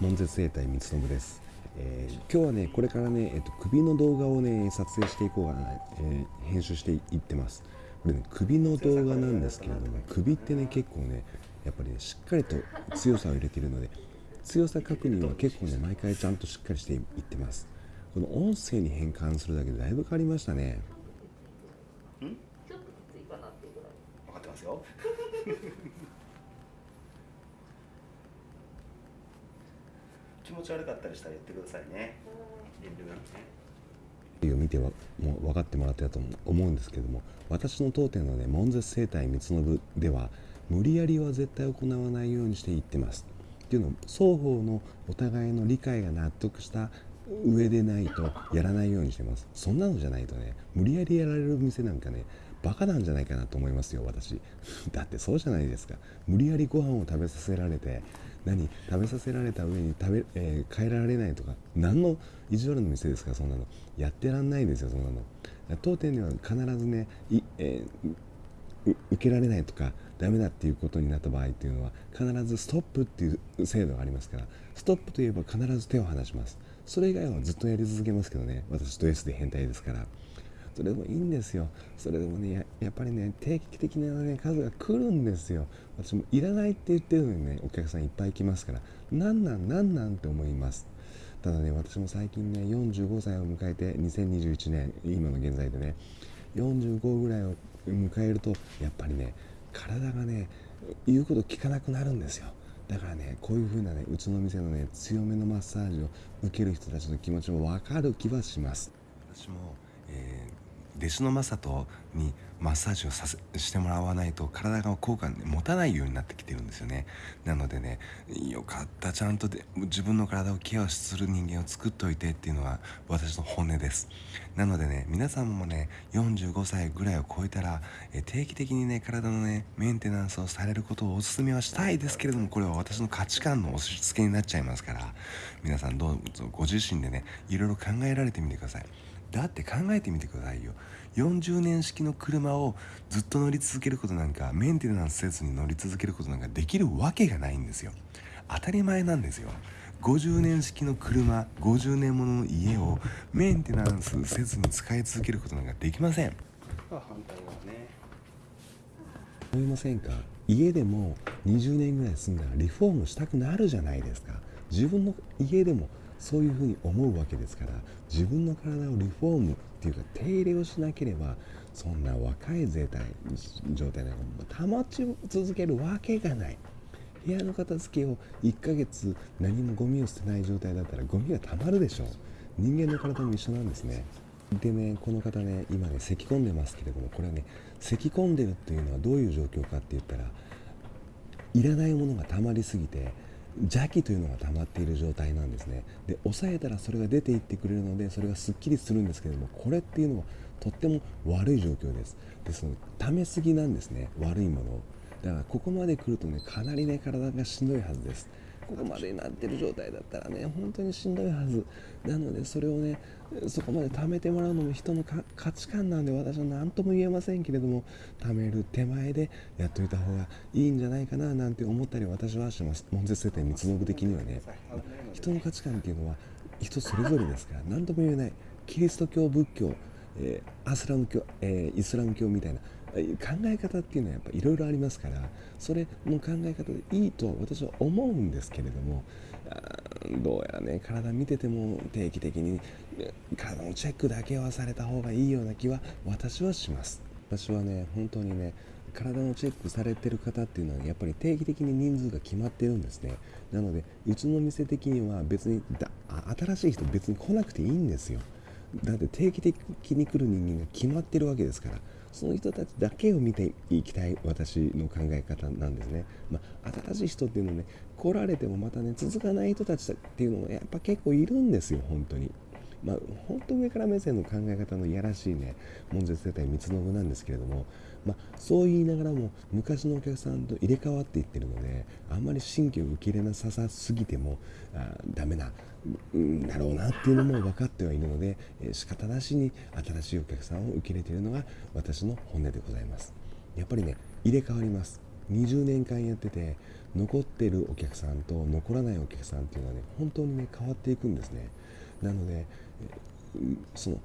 門絶生態三信です、えー、今日はねこれからね、えっと、首の動画をね撮影していこうかな、えー、編集していってます。これね首の動画なんですけれども首ってね結構ねやっぱり、ね、しっかりと強さを入れているので強さ確認は結構ね毎回ちゃんとしっかりしていってます。この音声に変換するだけでだいぶ変わりましたね。ん？ちょっときついかなってぐら。い分かってますよ 気持ち悪かったりしたら言ってくださいね。遠慮なくね。を見てはもう分かってもらってたと思うんですけども私の当店のね門絶生態三信では無理やりは絶対行わないようにしていってます。っていうの双方のお互いの理解が納得した上でないとやらないようにしてます。そんなのじゃないとね無理やりやられる店なんかねバカなんじゃないかなと思いますよ私。だってそうじゃないですか。無理やりご飯を食べさせられて何食べさせられた上に食べ、えー、変えられないとか何の意地悪の店ですかそんなの。やってらんないですよそんなの。当店には必ずねい、えー、受けられないとかダメだっていうことになった場合っていうのは必ずストップっていう制度がありますからストップといえば必ず手を離します。それ以外はずっとやり続けますけどね私ド S で変態ですから。それでもいいんですよ。それでもねやっぱりね定期的な、ね、数が来るんですよ。私もいらないって言ってるのにねお客さんいっぱい来ますから。なんなんなんなんって思います。ただね私も最近ね45歳を迎えて2021年今の現在でね45ぐらいを迎えるとやっぱりね体がね言うこと聞かなくなるんですよ。だからねこういう風なねうちの店のね強めのマッサージを受ける人たちの気持ちも分かる気はします。私も、え弟子の正人にマッサージをさせしてもらわないと体が効果持たないようになってきてるんですよね。なのでねよかったちゃんとで自分の体をケアする人間を作っておいてっていうのは私の本音です。なのでね皆さんもね45歳ぐらいを超えたらえ定期的にね体のねメンテナンスをされることをお勧めはしたいですけれどもこれは私の価値観の押し付けになっちゃいますから皆さんどうぞご自身でねいろいろ考えられてみてください。だって考えてみてくださいよ。40年式の車をずっと乗り続けることなんかメンテナンスせずに乗り続けることなんかできるわけがないんですよ。当たり前なんですよ。50年式の車50年ものの家をメンテナンスせずに使い続けることなんかできません。反対はね思いませんか？家でも20年ぐらい住んだらリフォームしたくなるじゃないですか。自分の家でもそういうふうに思うわけですから自分の体をリフォームっていうか手入れをしなければそんな若い状態状態なんか保ち続けるわけがない。部屋の片付けを1ヶ月何もゴミを捨てない状態だったらゴミがたまるでしょう。人間の体も一緒なんですね。でねこの方ね今ね咳き込んでますけれどもこれはね咳き込んでるっていうのはどういう状況かって言ったらいらないものがたまりすぎて邪気というのが溜まっている状態なんですね。で抑えたらそれが出ていってくれるのでそれがすっきりするんですけれどもこれっていうのはとっても悪い状況です。ですので溜めすぎなんですね。悪いものを。だからここまで来るとねかなりね体がしんどいはずです。ここまでになってる状態だったらね本当にしんどいはず。なのでそれをねそこまで貯めてもらうのも人の価値観なんで私は何とも言えませんけれども貯める手前でやっといた方がいいんじゃないかななんて思ったり私はします。門絶世帯三つ信的にはね、ま人の価値観っていうのは人それぞれですから何とも言えない。キリスト教仏教、えー、アスラム教、えー、イスラム教みたいな考え方っていうのはやっぱいろいろありますからそれの考え方でいいと私は思うんですけれどもどうやらね体見てても定期的に体のチェックだけはされた方がいいような気は私はします。私はね本当にね体のチェックされてる方っていうのはやっぱり定期的に人数が決まってるんですね。なのでうちの店的には別にだ新しい人別に来なくていいんですよ。だって定期的に来る人間が決まってるわけですからその人たちだけを見ていきたい私の考え方なんですね、まあ、新しい人っていうのね来られてもまたね続かない人たちっていうのがやっぱ結構いるんですよ本当に。まあ、本当上から目線の考え方のいやらしいね門絶世帯三つ信なんですけれども、まあ、そう言いながらも昔のお客さんと入れ替わっていってるのであんまり新規を受け入れなささすぎてもあダメな、うん、だろうなっていうのも分かってはいるので、えー、仕方なしに新しいお客さんを受け入れているのが私の本音でございます。やっぱりね入れ替わります。20年間やってて残ってるお客さんと残らないお客さんっていうのはね本当にね変わっていくんですね。なのでその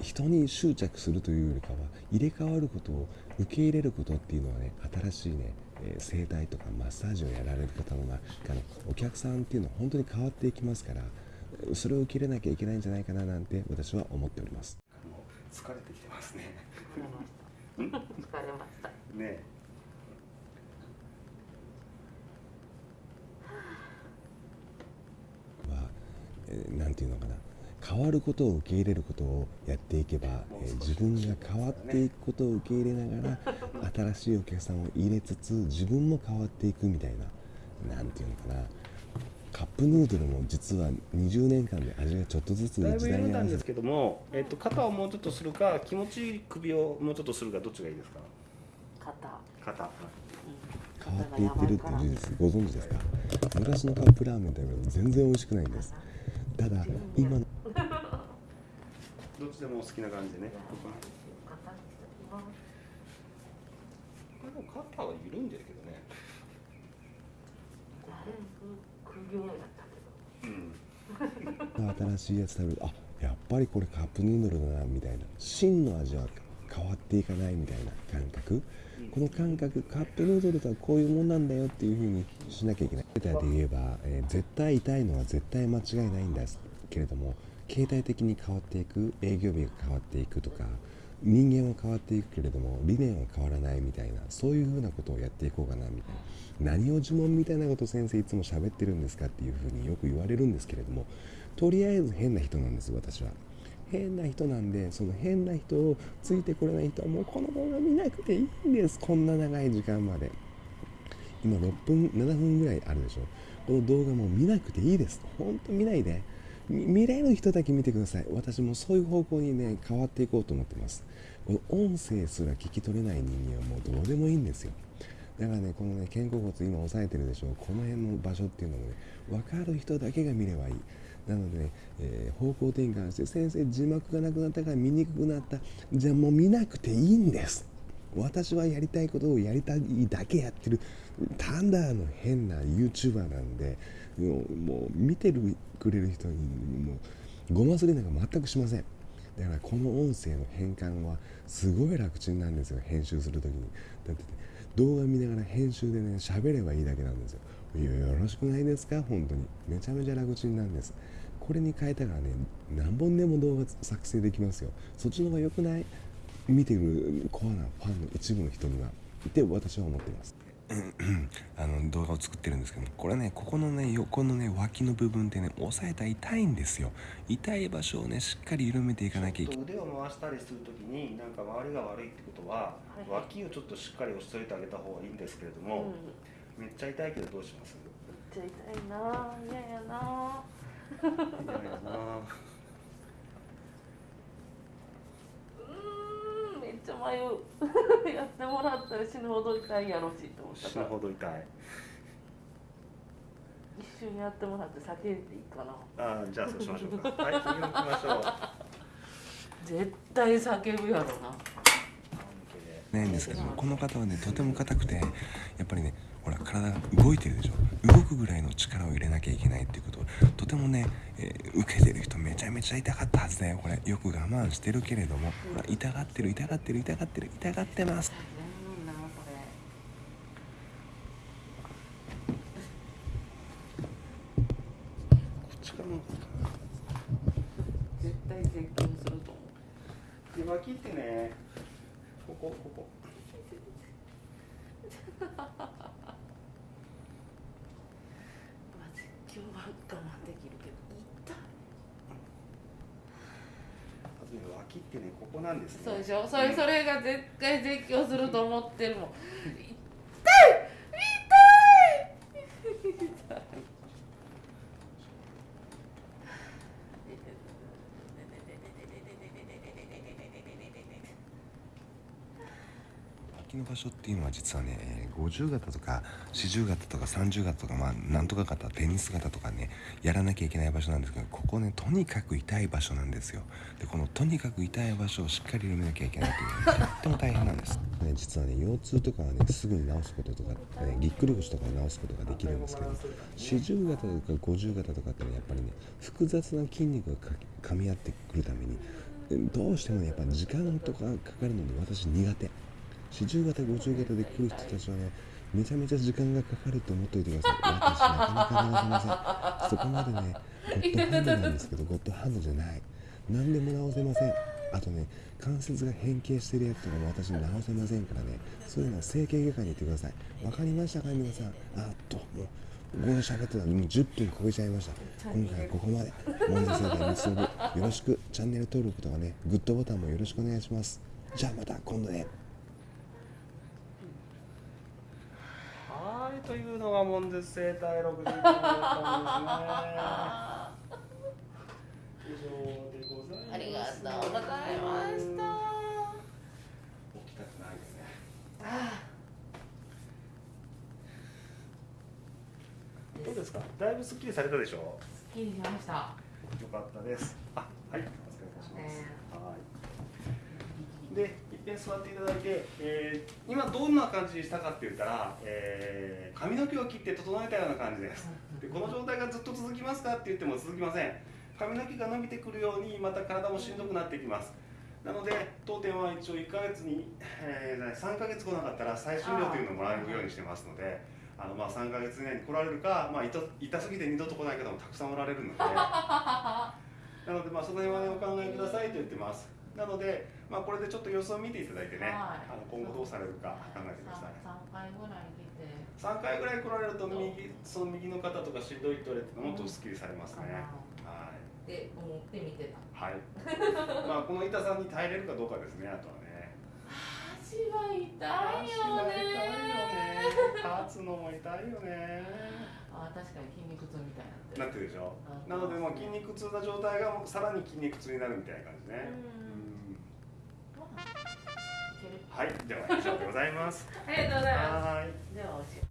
人に執着するというよりかは入れ替わることを受け入れることっていうのはね新しいね整体とかマッサージをやられる方の中のお客さんっていうのは本当に変わっていきますからそれを受け入れなきゃいけないんじゃないかななんて私は思っております。疲れてきてますね。疲れました。ねは、えー、なんていうのかな。変わることを受け入れることをやっていけば、えー、自分が変わっていくことを受け入れながら新しいお客さんを入れつつ自分も変わっていくみたいな何ていうのかな。カップヌードルも実は20年間で味がちょっとずつだいぶ緩んだんですけども、えっと、肩をもうちょっとするか気持ちいい首をもうちょっとするかどっちがいいですか？肩。肩。変わっていってるっていう事実ご存知ですか？昔のカップラーメンと比べて全然美味しくないんですただ今の。どっちでもお好きな感じでねこれも肩は緩んでるけどね。新しいやつ食べる。あやっぱりこれカップヌードルだなみたいな。真の味は変わっていかないみたいな感覚、この感覚カップヌードルとはこういうもんなんだよっていうふうにしなきゃいけない。データで言えば、えー、絶対痛いのは絶対間違いないんですけれども形態的に変わっていく営業日が変わっていくとか人間は変わっていくけれども理念は変わらないみたいなそういうふうなことをやっていこうかなみたいな。何を呪文みたいなこと先生いつも喋ってるんですかっていうふうによく言われるんですけれどもとりあえず変な人なんです私は。変な人なんでその変な人をついてこれない人はもうこの動画見なくていいんです。こんな長い時間まで。今6分7分ぐらいあるでしょ。この動画も見なくていいです。本当見ないで。見れる人だけ見てください。私もそういう方向にね変わっていこうと思ってます。この音声すら聞き取れない人間はもうどうでもいいんですよ。だからねこのね肩甲骨今押さえてるでしょ。この辺の場所っていうのもね分かる人だけが見ればいい。なので、ね、えー、方向転換して先生字幕がなくなったから見にくくなった。じゃあもう見なくていいんです。私はやりたいことをやりたいだけやってる。単なの変な YouTuber なんでもう見てるくれる人にもうごますりなんか全くしません。だからこの音声の変換はすごい楽ちんなんですよ。編集する時に。だって、ね動画見ながら編集でね喋ればいいだけなんですよ。よろしくないですか？本当に。めちゃめちゃ楽ちんなんです。これに変えたらね何本でも動画作成できますよ。そっちの方が良くない？見てるコアなファンの一部の人には。って私は思っています。あの動画を作ってるんですけどこれねここのね横のね脇の部分ってね押さえたら痛いんですよ。痛い場所をねしっかり緩めていかなきゃいけない。腕を回したりするときになんか周りが悪いってことは、はい。はい、脇をちょっとしっかり押しといてあげた方がいいんですけれども、うん、めっちゃ痛いけどどうします？めっちゃ痛いな嫌やな嫌やなちゃ迷う。やってもらったら死ぬほど痛いやろしと思った死ぬほど痛い。一瞬やってもらって叫んでいいかな。あじゃあそうしましょうか。はい次行きましょう。絶対叫ぶやろな。ないんですけどこの方はねとても硬くてやっぱりねほら体が動いてるでしょ。動くぐらいの力を入れなきゃいけないっていうこと。とてもね、えー、受けてる人めちゃめちゃ痛かったはずだよこれ。よく我慢してるけれども、ほら痛がってる痛がってる痛がってる痛がってます。絶対絶叫すると思う。脇ってねここここ 脇ってねここなんですね。そうでしょ？それそれが絶対絶叫すると思ってるもん痛い痛いの場所っていうのは実はね50型とか40型とか30型とかまあなんとか型テニス型とかねやらなきゃいけない場所なんですけどここねとにかく痛い場所なんですよ。でこのとにかく痛い場所をしっかり埋めなきゃいけないというのは とっても大変なんです。ね、実はね腰痛とかはねすぐに治すこととか、ね、ぎっくり腰とか治すことができるんですけど四十肩とか五十肩とかってねやっぱりね複雑な筋肉がかみ合ってくるためにどうしてもねやっぱ時間とかかかるので私苦手。四十肩五十肩で来る人たちはねめちゃめちゃ時間がかかると思っておいてください。私なかなか治せません。そこまでねゴッドハンドなんですけどゴッドハンドじゃない何でも直せません。あとね関節が変形してるやつとかも私直せませんからね。そういうのは整形外科に行ってください。わかりましたか皆さん。あっともうここで喋ってたらもう10分超えちゃいました今回はここまで。モンデ生態結ぶよろしく。チャンネル登録とかねグッドボタンもよろしくお願いします。じゃあまた今度ねはいというのが門絶生態6時間だったんですね以上でございますありがとうございました。起きたくないですね。どうですか？だいぶすっきりされたでしょ？すっきりしました。よかったです。あはいお疲れいたします、ねはいでいっぺん座っていただいて、えー今どんな感じにしたかって言ったら、えー髪の毛を切って整えたような感じです。でこの状態がずっと続きますかって言っても続きません。髪の毛が伸びてくるようにまた体もしんどくなってきます。なので当店は一応1ヶ月に、えー3ヶ月来なかったら再診料というのをもらえるようにしてますのであのまあ3ヶ月以内に来られるか、まあ、痛痛すぎて二度と来ない方もたくさんおられるので。なのでまあその辺は、ね、お考えくださいと言ってます。なので、まあ、これでちょっと様子を見ていただいてね、はい。あの今後どうされるか考えてください三回ぐらい来て。3回ぐらい来られると右その右の方とかしんどいって言われてもっとすっきりされますね、はい。って思って見てた。はい。まあこの痛さに耐えれるかどうかですねあとはね。足は痛い足よね。は痛いよね。立つのも痛いよね。あ確かに筋肉痛みたいにななってるでしょ。うんなのでもう筋肉痛な状態がさらに筋肉痛になるみたいな感じね。うんはいでは以上でございます。ありがとうございます。では